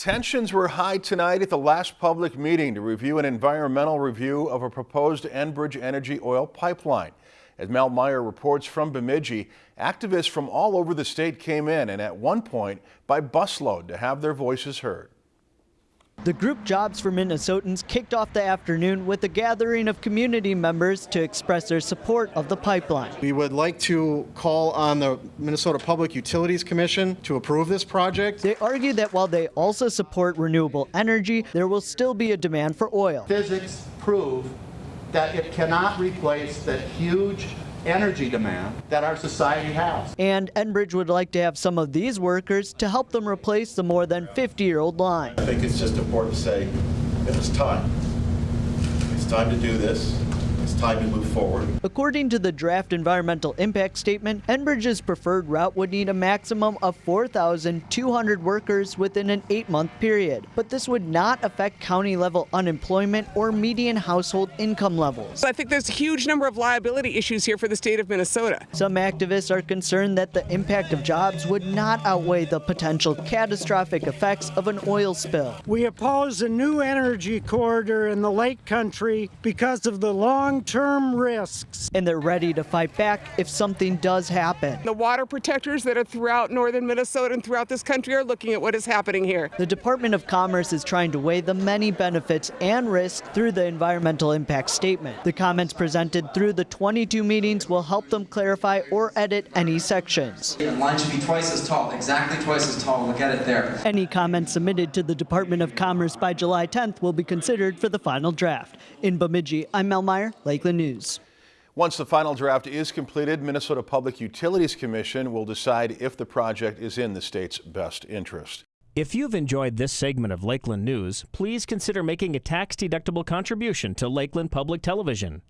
Tensions were high tonight at the last public meeting to review an environmental review of a proposed Enbridge Energy oil pipeline. As Mel Meyer reports from Bemidji, activists from all over the state came in and at one point by busload to have their voices heard. The group Jobs for Minnesotans kicked off the afternoon with a gathering of community members to express their support of the pipeline. We would like to call on the Minnesota Public Utilities Commission to approve this project. They argue that while they also support renewable energy, there will still be a demand for oil. Physics prove that it cannot replace the huge energy demand that our society has. And Enbridge would like to have some of these workers to help them replace the more than 50-year-old line. I think it's just important to say that it's time. It's time to do this. It's time to move forward. According to the draft environmental impact statement, Enbridge's preferred route would need a maximum of 4,200 workers within an eight-month period. But this would not affect county-level unemployment or median household income levels. I think there's a huge number of liability issues here for the state of Minnesota. Some activists are concerned that the impact of jobs would not outweigh the potential catastrophic effects of an oil spill. We oppose a new energy corridor in the lake country because of the long long-term risks. And they're ready to fight back if something does happen. The water protectors that are throughout northern Minnesota and throughout this country are looking at what is happening here. The Department of Commerce is trying to weigh the many benefits and risks through the environmental impact statement. The comments presented through the 22 meetings will help them clarify or edit any sections. The line should be twice as tall, exactly twice as tall. We'll get it there. Any comments submitted to the Department of Commerce by July 10th will be considered for the final draft. In Bemidji, I'm Mel Meyer, Lakeland News. Once the final draft is completed, Minnesota Public Utilities Commission will decide if the project is in the state's best interest. If you've enjoyed this segment of Lakeland News, please consider making a tax-deductible contribution to Lakeland Public Television.